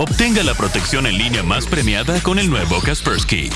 Obtenga la protección en línea más premiada con el nuevo Kaspersky.